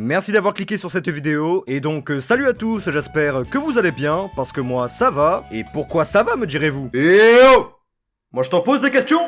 Merci d'avoir cliqué sur cette vidéo, et donc euh, salut à tous, j'espère que vous allez bien, parce que moi ça va, et pourquoi ça va me direz-vous? Eh oh Moi je t'en pose des questions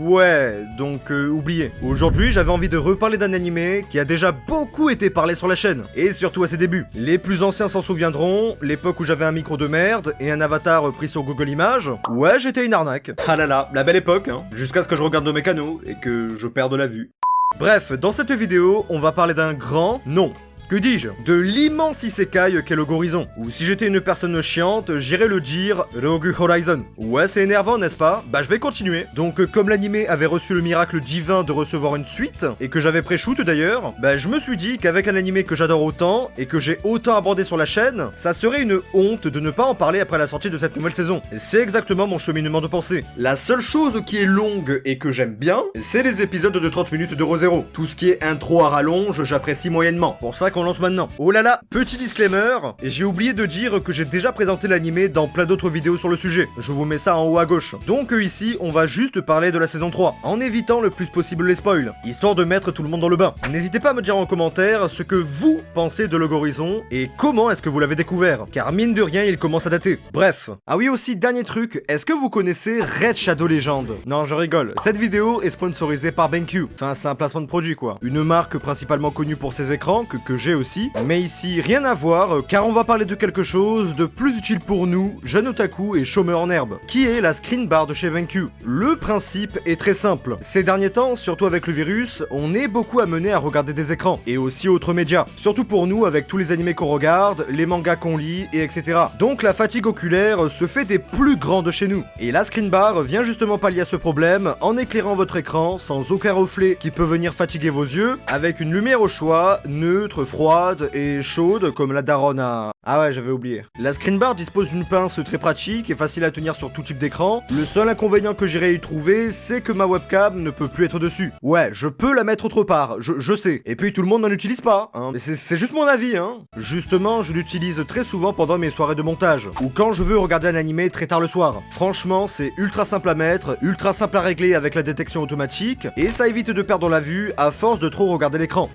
Ouais, donc euh, oubliez. Aujourd'hui, j'avais envie de reparler d'un animé qui a déjà beaucoup été parlé sur la chaîne, et surtout à ses débuts. Les plus anciens s'en souviendront, l'époque où j'avais un micro de merde et un avatar pris sur Google Images. Ouais, j'étais une arnaque. Ah là là, la belle époque, hein. Jusqu'à ce que je regarde mes canaux et que je perde la vue. Bref, dans cette vidéo, on va parler d'un grand, non, que dis-je? De l'immense isekai qu'est le Gorizon. Ou si j'étais une personne chiante, j'irais le dire Rogue Horizon. Ouais, c'est énervant, n'est-ce pas? Bah je vais continuer. Donc comme l'animé avait reçu le miracle divin de recevoir une suite, et que j'avais pré-shoot d'ailleurs, bah je me suis dit qu'avec un animé que j'adore autant, et que j'ai autant abordé sur la chaîne, ça serait une honte de ne pas en parler après la sortie de cette nouvelle saison. C'est exactement mon cheminement de pensée. La seule chose qui est longue et que j'aime bien, c'est les épisodes de 30 minutes de Rosero. Tout ce qui est intro à rallonge, j'apprécie moyennement. Pour ça qu'on lance maintenant. Oh là là, petit disclaimer, j'ai oublié de dire que j'ai déjà présenté l'animé dans plein d'autres vidéos sur le sujet. Je vous mets ça en haut à gauche. Donc euh, ici, on va juste parler de la saison 3, en évitant le plus possible les spoils, histoire de mettre tout le monde dans le bain. N'hésitez pas à me dire en commentaire ce que vous pensez de Logorizon et comment est-ce que vous l'avez découvert, car mine de rien, il commence à dater. Bref. Ah oui aussi, dernier truc, est-ce que vous connaissez Red Shadow Legend? Non, je rigole. Cette vidéo est sponsorisée par BenQ. Enfin, c'est un placement de produit quoi. Une marque principalement connue pour ses écrans, que, que aussi, mais ici, rien à voir, euh, car on va parler de quelque chose de plus utile pour nous, jeunes otaku et chômeurs en herbe, qui est la screen bar de chez BenQ. Le principe est très simple. Ces derniers temps, surtout avec le virus, on est beaucoup amené à regarder des écrans, et aussi autres médias. Surtout pour nous, avec tous les animés qu'on regarde, les mangas qu'on lit, et etc. Donc la fatigue oculaire se fait des plus grandes chez nous. Et la screen bar vient justement pallier à ce problème en éclairant votre écran sans aucun reflet qui peut venir fatiguer vos yeux, avec une lumière au choix, neutre, froide, et chaude comme la daronne à... Ah ouais, j'avais oublié. La screen bar dispose d'une pince très pratique et facile à tenir sur tout type d'écran. Le seul inconvénient que j'irai y trouver, c'est que ma webcam ne peut plus être dessus. Ouais, je peux la mettre autre part, je, sais. Et puis tout le monde n'en utilise pas, hein. Mais c'est juste mon avis, hein. Justement, je l'utilise très souvent pendant mes soirées de montage, ou quand je veux regarder un animé très tard le soir. Franchement, c'est ultra simple à mettre, ultra simple à régler avec la détection automatique, et ça évite de perdre la vue à force de trop regarder l'écran.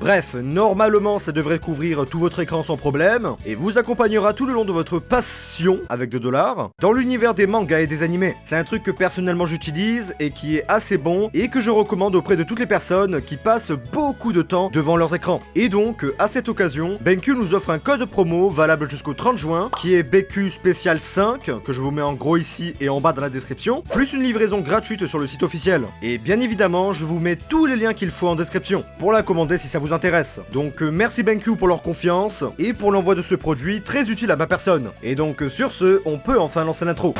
Bref, normalement ça devrait couvrir tout votre écran sans problème, et vous accompagnera tout le long de votre passion, avec 2 dollars, dans l'univers des mangas et des animés. C'est un truc que personnellement j'utilise, et qui est assez bon, et que je recommande auprès de toutes les personnes qui passent beaucoup de temps devant leurs écrans. Et donc, à cette occasion, BenQ nous offre un code promo valable jusqu'au 30 juin, qui est BQ Spécial 5, que je vous mets en gros ici et en bas dans la description, plus une livraison gratuite sur le site officiel. Et bien évidemment, je vous mets tous les liens qu'il faut en description, pour la commander si ça vous intéresse. Donc euh, merci BenQ pour leur confiance et pour l'envoi de ce produit très utile à ma personne. Et donc euh, sur ce, on peut enfin lancer l'intro.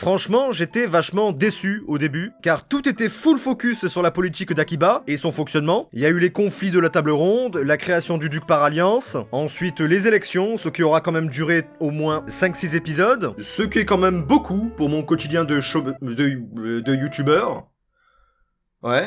Franchement, j'étais vachement déçu au début, car tout était full focus sur la politique d'Akiba et son fonctionnement. Il y a eu les conflits de la table ronde, la création du duc par alliance, ensuite les élections, ce qui aura quand même duré au moins 5-6 épisodes, ce qui est quand même beaucoup pour mon quotidien de, de, de youtubeur. Ouais.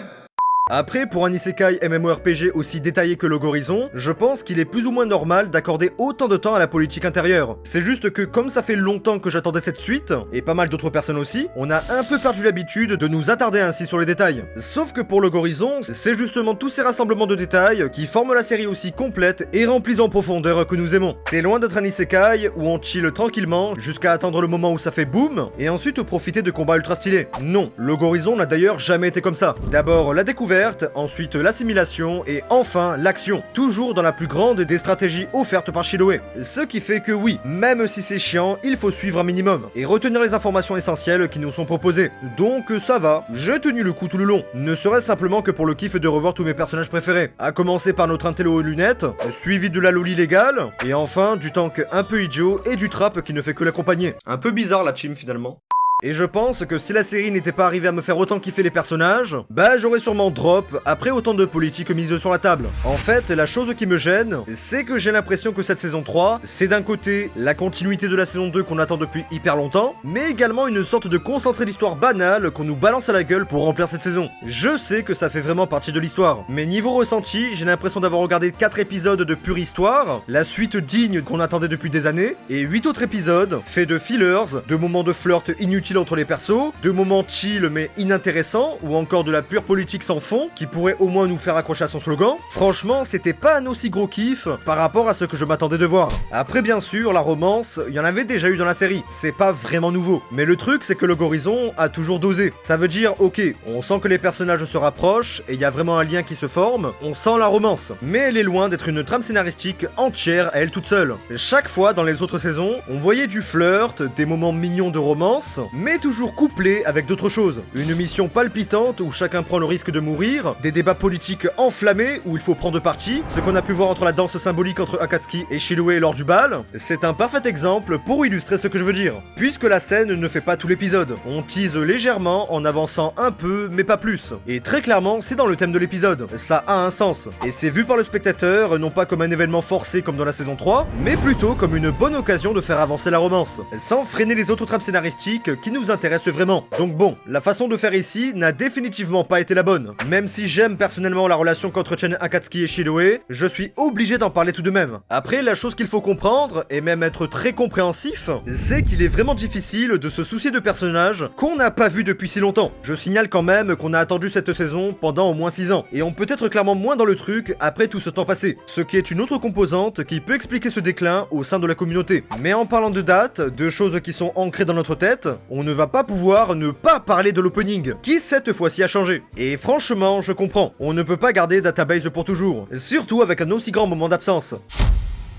Après, pour un isekai MMORPG aussi détaillé que Logorizon, je pense qu'il est plus ou moins normal d'accorder autant de temps à la politique intérieure. C'est juste que comme ça fait longtemps que j'attendais cette suite, et pas mal d'autres personnes aussi, on a un peu perdu l'habitude de nous attarder ainsi sur les détails. Sauf que pour Logorizon, c'est justement tous ces rassemblements de détails qui forment la série aussi complète et remplie en profondeur que nous aimons. C'est loin d'être un isekai où on chill tranquillement jusqu'à attendre le moment où ça fait boum, et ensuite profiter de combats ultra stylés. Non, Logorizon n'a d'ailleurs jamais été comme ça. D'abord la découverte, ensuite l'assimilation et enfin l'action, toujours dans la plus grande des stratégies offertes par Shiloé. Ce qui fait que oui, même si c'est chiant, il faut suivre un minimum et retenir les informations essentielles qui nous sont proposées. Donc ça va, j'ai tenu le coup tout le long, ne serait-ce simplement que pour le kiff de revoir tous mes personnages préférés, à commencer par notre intello aux lunettes, suivi de la loli légale, et enfin du tank un peu idiot et du trap qui ne fait que l'accompagner. Un peu bizarre la team finalement. Et je pense que si la série n'était pas arrivée à me faire autant kiffer les personnages, bah j'aurais sûrement drop après autant de politique mise sur la table. En fait, la chose qui me gêne, c'est que j'ai l'impression que cette saison 3, c'est d'un côté la continuité de la saison 2 qu'on attend depuis hyper longtemps, mais également une sorte de concentré d'histoire banale qu'on nous balance à la gueule pour remplir cette saison. Je sais que ça fait vraiment partie de l'histoire, mais niveau ressenti, j'ai l'impression d'avoir regardé 4 épisodes de pure histoire, la suite digne qu'on attendait depuis des années, et 8 autres épisodes faits de fillers, de moments de flirt inutiles entre les persos, de moments chill mais inintéressants, ou encore de la pure politique sans fond, qui pourrait au moins nous faire accrocher à son slogan. Franchement, c'était pas un aussi gros kiff par rapport à ce que je m'attendais de voir. Après bien sûr, la romance, il y en avait déjà eu dans la série, c'est pas vraiment nouveau. Mais le truc c'est que le Gorizon a toujours dosé. Ça veut dire, ok, on sent que les personnages se rapprochent et il y a vraiment un lien qui se forme, on sent la romance. Mais elle est loin d'être une trame scénaristique entière à elle toute seule. Chaque fois dans les autres saisons, on voyait du flirt, des moments mignons de romance, mais toujours couplés avec d'autres choses. Une mission palpitante où chacun prend le risque de mourir, des débats politiques enflammés où il faut prendre parti, ce qu'on a pu voir entre la danse symbolique entre Akatsuki et Shiloé lors du bal, c'est un parfait exemple pour illustrer ce que je veux dire. Puisque la scène ne fait pas tout l'épisode, on tease légèrement en avançant un peu, mais pas plus. Et très clairement, c'est dans le thème de l'épisode, ça a un sens. Et c'est vu par le spectateur, non pas comme un événement forcé comme dans la saison 3, mais plutôt comme une bonne occasion de faire avancer la romance, sans freiner les autres trames scénaristiques qui nous intéressent vraiment. Donc bon, la façon de faire ici n'a définitivement pas été la bonne. Même si j'aime personnellement la relation qu'entretiennent Akatsuki et Shiloé, je suis obligé d'en parler tout de même. Après, la chose qu'il faut comprendre, et même être très compréhensif, c'est qu'il est vraiment difficile de se soucier de personnages qu'on n'a pas vus depuis si longtemps. Je signale quand même qu'on a attendu cette saison pendant au moins 6 ans, et on peut être clairement moins dans le truc après tout ce temps passé, ce qui est une autre composante qui peut expliquer ce déclin au sein de la communauté. Mais en parlant de date, de choses qui sont ancrées dans notre tête, on ne va pas pouvoir ne pas parler de l'opening, qui cette fois-ci a changé. Et franchement, je comprends, on ne peut pas garder database pour toujours, surtout avec un aussi grand moment d'absence.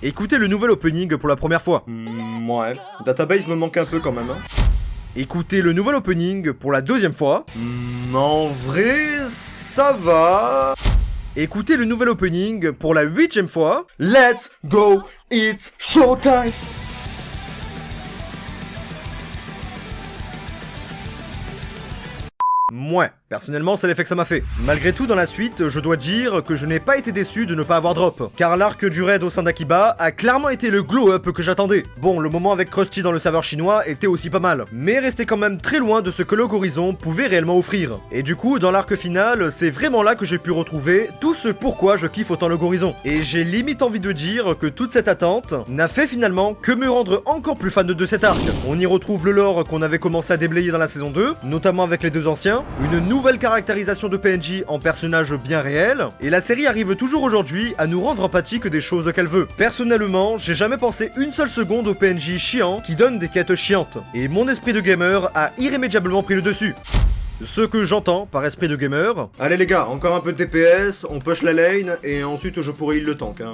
Écoutez le nouvel opening pour la première fois. Mm, ouais, database me manque un peu quand même. Hein. Écoutez le nouvel opening pour la deuxième fois. Mm, en vrai, ça va. Écoutez le nouvel opening pour la huitième fois. Let's go, it's showtime Mouais. Personnellement, c'est l'effet que ça m'a fait. Malgré tout, dans la suite, je dois dire que je n'ai pas été déçu de ne pas avoir drop, car l'arc du raid au sein d'Akiba a clairement été le glow-up que j'attendais. Bon, le moment avec Krusty dans le serveur chinois était aussi pas mal, mais restait quand même très loin de ce que Horizon pouvait réellement offrir. Et du coup, dans l'arc final, c'est vraiment là que j'ai pu retrouver tout ce pourquoi je kiffe autant Horizon. Et j'ai limite envie de dire que toute cette attente n'a fait finalement que me rendre encore plus fan de cet arc. On y retrouve le lore qu'on avait commencé à déblayer dans la saison 2, notamment avec les deux anciens, une nouvelle caractérisation de PNJ en personnage bien réel, et la série arrive toujours aujourd'hui à nous rendre empathiques des choses qu'elle veut. Personnellement, j'ai jamais pensé une seule seconde au PNJ chiant qui donne des quêtes chiantes, et mon esprit de gamer a irrémédiablement pris le dessus. Ce que j'entends par esprit de gamer... Allez les gars, encore un peu de TPS, on push la lane, et ensuite je pourrais heal le tank, hein.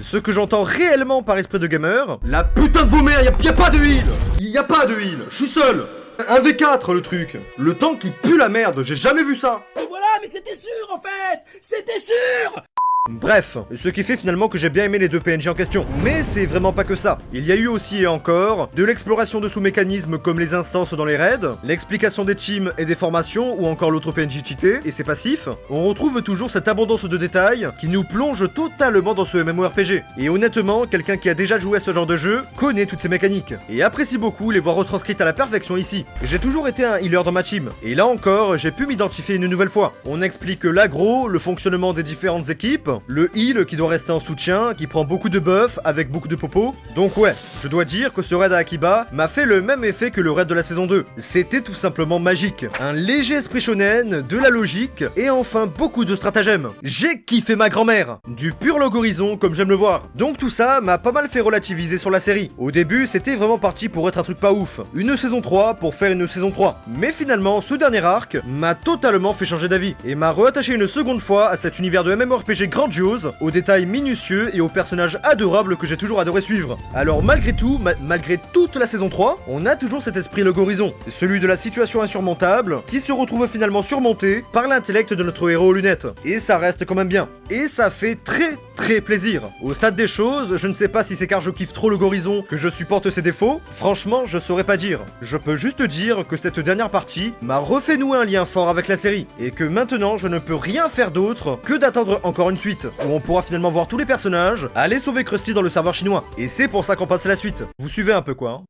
Ce que j'entends réellement par esprit de gamer... La putain de vos mères, y'a y a pas de heal Y a pas de heal, je suis seul un V4 le truc. Le tank qui pue la merde, j'ai jamais vu ça. Mais voilà, mais c'était sûr en fait! C'était sûr Bref, ce qui fait finalement que j'ai bien aimé les deux PNJ en question. Mais c'est vraiment pas que ça. Il y a eu aussi et encore de l'exploration de sous-mécanismes comme les instances dans les raids, l'explication des teams et des formations ou encore l'autre PNJ cheaté et ses passifs. On retrouve toujours cette abondance de détails qui nous plonge totalement dans ce MMORPG. Et honnêtement, quelqu'un qui a déjà joué à ce genre de jeu connaît toutes ces mécaniques et apprécie beaucoup les voir retranscrites à la perfection ici. J'ai toujours été un healer dans ma team et là encore, j'ai pu m'identifier une nouvelle fois. On explique l'agro, le fonctionnement des différentes équipes, le heal qui doit rester en soutien, qui prend beaucoup de buff avec beaucoup de popo. Donc ouais, je dois dire que ce raid à Akiba m'a fait le même effet que le raid de la saison 2. C'était tout simplement magique. Un léger esprit shonen, de la logique, et enfin beaucoup de stratagèmes. J'ai kiffé ma grand-mère Du pur logorisation comme j'aime le voir. Donc tout ça m'a pas mal fait relativiser sur la série. Au début, c'était vraiment parti pour être un truc pas ouf. Une saison 3 pour faire une saison 3. Mais finalement, ce dernier arc m'a totalement fait changer d'avis, et m'a reattaché une seconde fois à cet univers de MMORPG aux détails minutieux et aux personnages adorables que j'ai toujours adoré suivre. Alors malgré tout, malgré toute la saison 3, on a toujours cet esprit Horizon, celui de la situation insurmontable, qui se retrouve finalement surmonté par l'intellect de notre héros aux lunettes. Et ça reste quand même bien. Et ça fait très très plaisir. Au stade des choses, je ne sais pas si c'est car je kiffe trop le Gorison que je supporte ses défauts, franchement je saurais pas dire. Je peux juste dire que cette dernière partie m'a refait nouer un lien fort avec la série, et que maintenant je ne peux rien faire d'autre que d'attendre encore une suite, où on pourra finalement voir tous les personnages aller sauver Krusty dans le serveur chinois. Et c'est pour ça qu'on passe à la suite. Vous suivez un peu quoi hein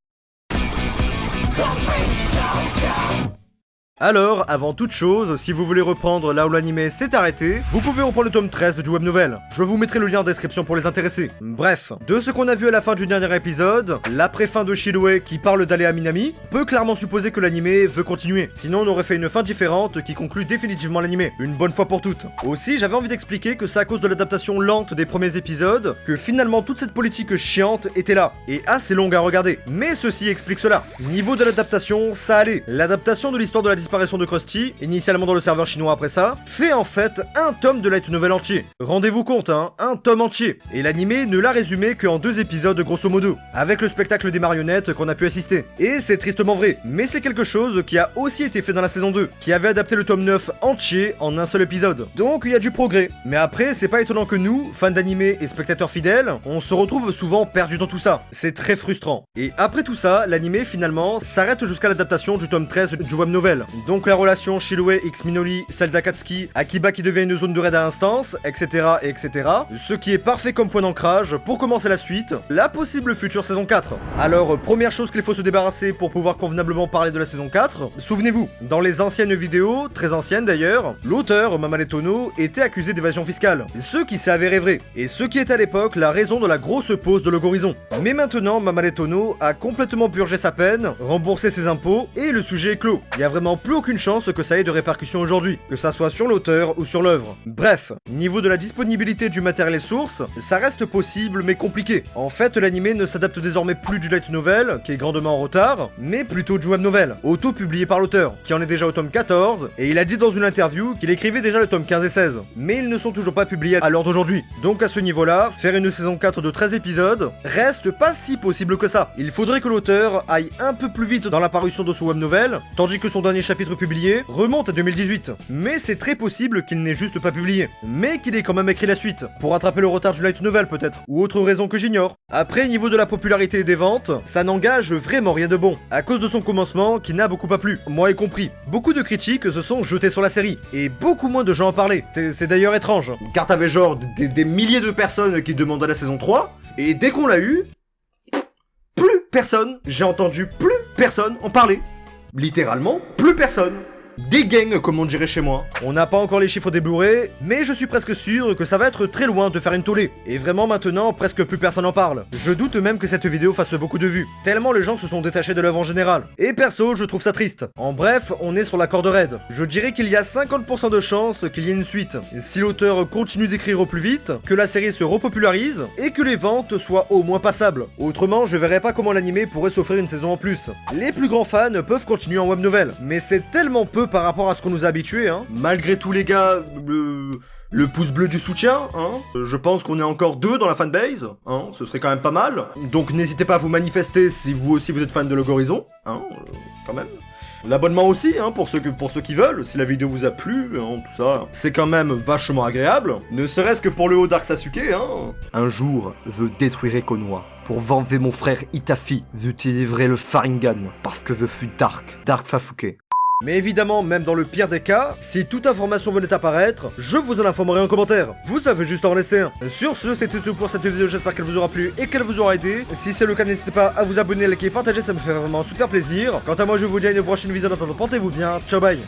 alors, avant toute chose, si vous voulez reprendre là où l'anime s'est arrêté, vous pouvez reprendre le tome 13 du web novel. Je vous mettrai le lien en description pour les intéressés. Bref, de ce qu'on a vu à la fin du dernier épisode, l'après-fin de Shidoway qui parle d'aller à Minami, peut clairement supposer que l'anime veut continuer. Sinon, on aurait fait une fin différente qui conclut définitivement l'anime, une bonne fois pour toutes. Aussi, j'avais envie d'expliquer que c'est à cause de l'adaptation lente des premiers épisodes que finalement toute cette politique chiante était là, et assez longue à regarder. Mais ceci explique cela. Niveau de l'adaptation, ça allait. L'adaptation de l'histoire de la disparition de Krusty, initialement dans le serveur chinois après ça, fait en fait un tome de light novel entier. Rendez-vous compte, hein, un tome entier. Et l'animé ne l'a résumé qu'en deux épisodes grosso modo, avec le spectacle des marionnettes qu'on a pu assister. Et c'est tristement vrai, mais c'est quelque chose qui a aussi été fait dans la saison 2, qui avait adapté le tome 9 entier en un seul épisode. Donc il y a du progrès. Mais après, c'est pas étonnant que nous, fans d'animé et spectateurs fidèles, on se retrouve souvent perdus dans tout ça. C'est très frustrant. Et après tout ça, l'animé finalement s'arrête jusqu'à l'adaptation du tome 13 du web novel. Donc la relation Shiloé X Minoli, celle d'Akatsuki, Akiba qui devient une zone de raid à instance, etc., etc. Ce qui est parfait comme point d'ancrage pour commencer la suite, la possible future saison 4. Alors, première chose qu'il faut se débarrasser pour pouvoir convenablement parler de la saison 4, souvenez-vous, dans les anciennes vidéos, très anciennes d'ailleurs, l'auteur, Mamane Tono, était accusé d'évasion fiscale, ce qui s'est avéré vrai, et ce qui est à l'époque la raison de la grosse pause de Logorizon. Mais maintenant, Mamane Tono a complètement purgé sa peine, remboursé ses impôts, et le sujet est clos. Il y a vraiment plus aucune chance que ça ait de répercussions aujourd'hui, que ça soit sur l'auteur ou sur l'œuvre. Bref, niveau de la disponibilité du matériel source, ça reste possible mais compliqué. En fait, l'anime ne s'adapte désormais plus du light novel, qui est grandement en retard, mais plutôt du web novel, auto-publié par l'auteur, qui en est déjà au tome 14, et il a dit dans une interview qu'il écrivait déjà le tome 15 et 16, mais ils ne sont toujours pas publiés à l'heure d'aujourd'hui. Donc à ce niveau-là, faire une saison 4 de 13 épisodes reste pas si possible que ça. Il faudrait que l'auteur aille un peu plus vite dans la parution de son web novel, tandis que son dernier chapitre publié remonte à 2018. Mais c'est très possible qu'il n'ait juste pas publié, mais qu'il ait quand même écrit la suite, pour rattraper le retard du light novel peut-être, ou autre raison que j'ignore. Après, niveau de la popularité des ventes, ça n'engage vraiment rien de bon, à cause de son commencement qui n'a beaucoup pas plu, moi y compris. Beaucoup de critiques se sont jetées sur la série, et beaucoup moins de gens en parlaient. C'est- C'est d'ailleurs étrange. Car t'avais genre des, des milliers de personnes qui demandaient la saison 3, et dès qu'on l'a eu, plus personne, j'ai entendu plus personne en parler. Littéralement, plus personne. Des gangs, comme on dirait chez moi. On n'a pas encore les chiffres des Blu-ray, mais je suis presque sûr que ça va être très loin de faire une tollée. Et vraiment maintenant, presque plus personne en parle. Je doute même que cette vidéo fasse beaucoup de vues, tellement les gens se sont détachés de l'œuvre en général. Et perso, je trouve ça triste. En bref, on est sur la corde raide. Je dirais qu'il y a 50% de chances qu'il y ait une suite. Si l'auteur continue d'écrire au plus vite, que la série se repopularise, et que les ventes soient au moins passables. Autrement, je verrais pas comment l'animé pourrait s'offrir une saison en plus. Les plus grands fans peuvent continuer en web novel, mais c'est tellement peu par rapport à ce qu'on nous a habitués, hein. Malgré tout les gars, le, le pouce bleu du soutien, hein. Je pense qu'on est encore deux dans la fanbase, hein. Ce serait quand même pas mal. Donc n'hésitez pas à vous manifester si vous aussi vous êtes fan de Logorizon, hein, euh, quand même. L'abonnement aussi, hein, pour ceux, qui veulent, si la vidéo vous a plu, hein, tout ça, c'est quand même vachement agréable. Ne serait-ce que pour le haut Dark Sasuke, hein. Un jour, je détruirai Konoha. Pour venger mon frère Itafi, j'utiliserai le Faringan, parce que je suis Dark, Dark Fafuke. Mais évidemment, même dans le pire des cas, si toute information venait apparaître, je vous en informerai en commentaire. Vous savez juste en laisser un. Sur ce, c'était tout pour cette vidéo, j'espère qu'elle vous aura plu et qu'elle vous aura aidé. Si c'est le cas, n'hésitez pas à vous abonner, liker, partager, ça me fait vraiment super plaisir. Quant à moi, je vous dis à une prochaine vidéo, en attendant, portez-vous bien, ciao bye